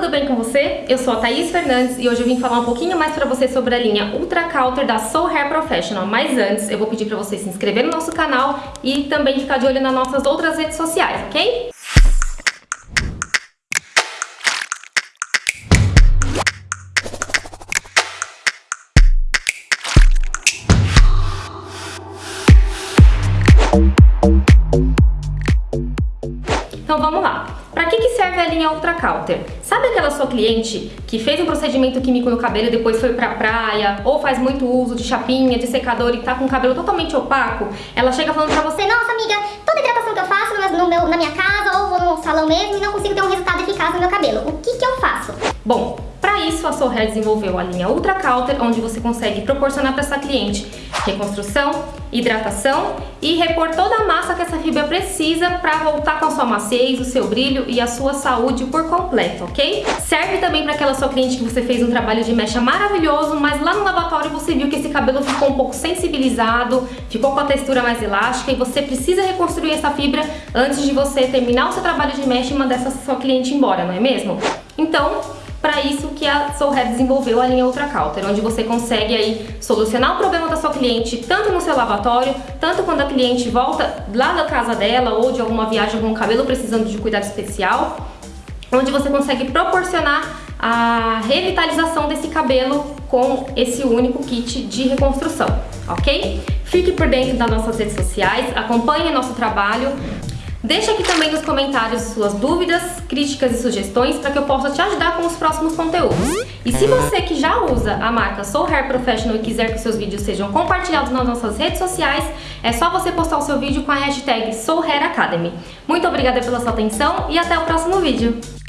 tudo bem com você? Eu sou a Thaís Fernandes e hoje eu vim falar um pouquinho mais pra você sobre a linha Ultra Counter da Soul Hair Professional. Mas antes, eu vou pedir pra você se inscrever no nosso canal e também ficar de olho nas nossas outras redes sociais, ok? Que, que serve a linha Ultra Counter? Sabe aquela sua cliente que fez um procedimento químico no cabelo e depois foi pra praia, ou faz muito uso de chapinha, de secador e tá com o cabelo totalmente opaco? Ela chega falando pra você, nossa amiga, toda hidratação que eu faço no meu, na minha casa ou vou no salão mesmo e não consigo ter um resultado eficaz no meu cabelo. O que que eu faço? Bom, para isso a Hair desenvolveu a linha Ultra Counter, onde você consegue proporcionar para essa cliente reconstrução, hidratação e repor toda a massa que essa fibra precisa para voltar com a sua maciez, o seu brilho e a sua saúde por completo, ok? Serve também para aquela sua cliente que você fez um trabalho de mecha maravilhoso, mas lá no lavatório você viu que esse cabelo ficou um pouco sensibilizado, ficou com a textura mais elástica e você precisa reconstruir essa fibra antes de você terminar o seu trabalho de mecha e mandar essa sua cliente embora, não é mesmo? Então, para isso que a Soul Hair desenvolveu a linha Ultra Counter, onde você consegue aí solucionar o problema da sua cliente tanto no seu lavatório, tanto quando a cliente volta lá da casa dela ou de alguma viagem com o cabelo precisando de cuidado especial, onde você consegue proporcionar a revitalização desse cabelo com esse único kit de reconstrução, ok? Fique por dentro das nossas redes sociais, acompanhe nosso trabalho, Deixa aqui também nos comentários suas dúvidas, críticas e sugestões para que eu possa te ajudar com os próximos conteúdos. E se você que já usa a marca Soul Hair Professional e quiser que seus vídeos sejam compartilhados nas nossas redes sociais, é só você postar o seu vídeo com a hashtag Soul Hair Academy. Muito obrigada pela sua atenção e até o próximo vídeo!